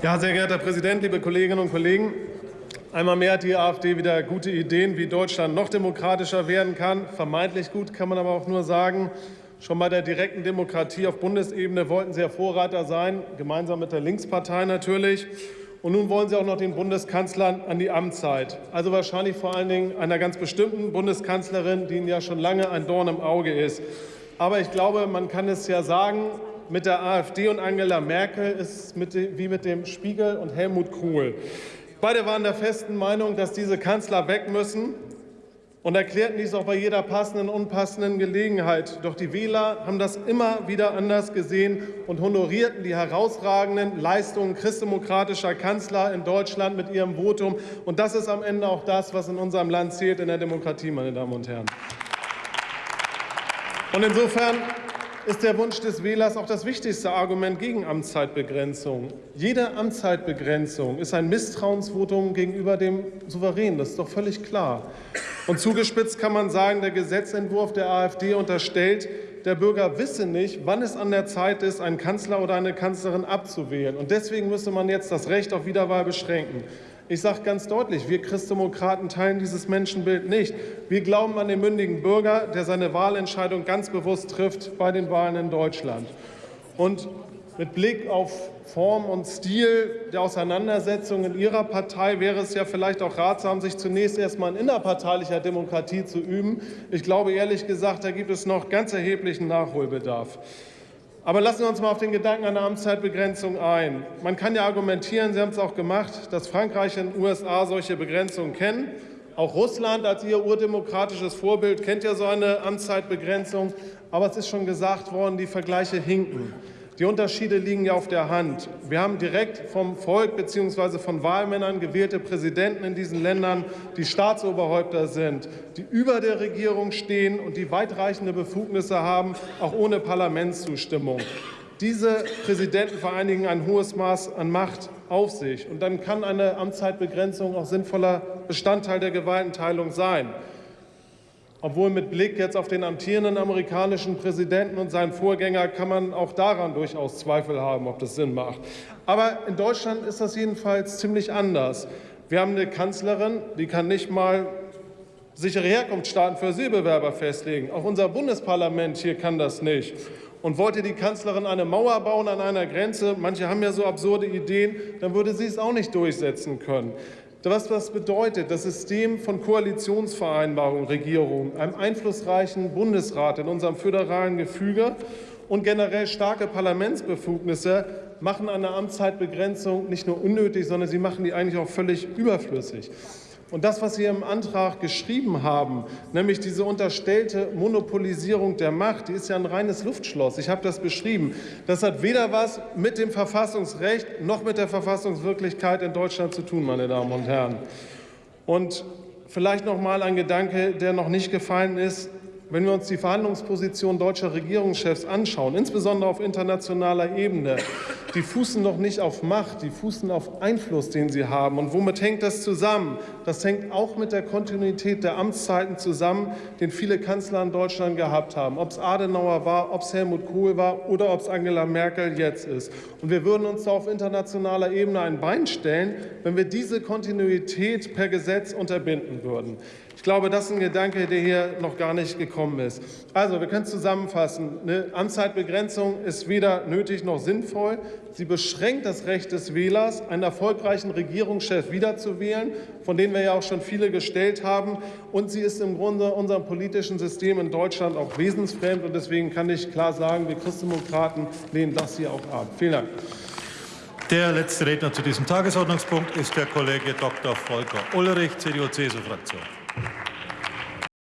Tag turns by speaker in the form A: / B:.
A: Ja, sehr geehrter Herr Präsident, liebe Kolleginnen und Kollegen! Einmal mehr hat die AfD wieder gute Ideen, wie Deutschland noch demokratischer werden kann. Vermeintlich gut kann man aber auch nur sagen. Schon bei der direkten Demokratie auf Bundesebene wollten Sie ja Vorreiter sein, gemeinsam mit der Linkspartei natürlich. Und nun wollen Sie auch noch den Bundeskanzler an die Amtszeit. Also wahrscheinlich vor allen Dingen einer ganz bestimmten Bundeskanzlerin, die Ihnen ja schon lange ein Dorn im Auge ist. Aber ich glaube, man kann es ja sagen, mit der AfD und Angela Merkel ist es wie mit dem Spiegel und Helmut Kohl. Beide waren der festen Meinung, dass diese Kanzler weg müssen und erklärten dies auch bei jeder passenden und unpassenden Gelegenheit. Doch die Wähler haben das immer wieder anders gesehen und honorierten die herausragenden Leistungen christdemokratischer Kanzler in Deutschland mit ihrem Votum. Und das ist am Ende auch das, was in unserem Land zählt, in der Demokratie, meine Damen und Herren. Und insofern ist der Wunsch des Wählers auch das wichtigste Argument gegen Amtszeitbegrenzung. Jede Amtszeitbegrenzung ist ein Misstrauensvotum gegenüber dem Souverän. Das ist doch völlig klar. Und zugespitzt kann man sagen, der Gesetzentwurf der AfD unterstellt, der Bürger wisse nicht, wann es an der Zeit ist, einen Kanzler oder eine Kanzlerin abzuwählen. Und deswegen müsse man jetzt das Recht auf Wiederwahl beschränken. Ich sage ganz deutlich, wir Christdemokraten teilen dieses Menschenbild nicht. Wir glauben an den mündigen Bürger, der seine Wahlentscheidung ganz bewusst trifft bei den Wahlen in Deutschland. Und mit Blick auf Form und Stil der Auseinandersetzung in Ihrer Partei wäre es ja vielleicht auch ratsam, sich zunächst erst mal in innerparteilicher Demokratie zu üben. Ich glaube ehrlich gesagt, da gibt es noch ganz erheblichen Nachholbedarf. Aber lassen wir uns mal auf den Gedanken einer Amtszeitbegrenzung ein. Man kann ja argumentieren, Sie haben es auch gemacht, dass Frankreich und USA solche Begrenzungen kennen. Auch Russland als ihr urdemokratisches Vorbild kennt ja so eine Amtszeitbegrenzung. Aber es ist schon gesagt worden, die Vergleiche hinken. Die Unterschiede liegen ja auf der Hand. Wir haben direkt vom Volk bzw. von Wahlmännern gewählte Präsidenten in diesen Ländern, die Staatsoberhäupter sind, die über der Regierung stehen und die weitreichende Befugnisse haben, auch ohne Parlamentszustimmung. Diese Präsidenten vereinigen ein hohes Maß an Macht auf sich. Und dann kann eine Amtszeitbegrenzung auch sinnvoller Bestandteil der Gewaltenteilung sein obwohl mit Blick jetzt auf den amtierenden amerikanischen Präsidenten und seinen Vorgänger kann man auch daran durchaus Zweifel haben, ob das Sinn macht. Aber in Deutschland ist das jedenfalls ziemlich anders. Wir haben eine Kanzlerin, die kann nicht mal sichere Herkunftsstaaten für Asylbewerber festlegen. Auch unser Bundesparlament hier kann das nicht. Und wollte die Kanzlerin eine Mauer bauen an einer Grenze, manche haben ja so absurde Ideen, dann würde sie es auch nicht durchsetzen können. Was das bedeutet, das System von Koalitionsvereinbarungen, Regierungen, einem einflussreichen Bundesrat in unserem föderalen Gefüge und generell starke Parlamentsbefugnisse machen eine Amtszeitbegrenzung nicht nur unnötig, sondern sie machen die eigentlich auch völlig überflüssig. Und das, was Sie im Antrag geschrieben haben, nämlich diese unterstellte Monopolisierung der Macht, die ist ja ein reines Luftschloss. Ich habe das beschrieben. Das hat weder was mit dem Verfassungsrecht noch mit der Verfassungswirklichkeit in Deutschland zu tun, meine Damen und Herren. Und vielleicht noch mal ein Gedanke, der noch nicht gefallen ist. Wenn wir uns die Verhandlungsposition deutscher Regierungschefs anschauen, insbesondere auf internationaler Ebene, die fußen doch nicht auf Macht, die fußen auf Einfluss, den sie haben. Und womit hängt das zusammen? Das hängt auch mit der Kontinuität der Amtszeiten zusammen, den viele Kanzler in Deutschland gehabt haben. Ob es Adenauer war, ob es Helmut Kohl war oder ob es Angela Merkel jetzt ist. Und wir würden uns da auf internationaler Ebene ein Bein stellen, wenn wir diese Kontinuität per Gesetz unterbinden würden. Ich glaube, das ist ein Gedanke, der hier noch gar nicht gekommen ist. Also, wir können zusammenfassen. Eine Amtszeitbegrenzung ist weder nötig noch sinnvoll. Sie beschränkt das Recht des Wählers, einen erfolgreichen Regierungschef wiederzuwählen, von denen wir ja auch schon viele gestellt haben. Und sie ist im Grunde unserem politischen System in Deutschland auch wesensfremd. Und deswegen kann ich klar sagen, wir Christdemokraten lehnen das hier auch ab. Vielen Dank.
B: Der letzte Redner zu diesem Tagesordnungspunkt ist der Kollege Dr. Volker Ulrich, CDU-CSU-Fraktion.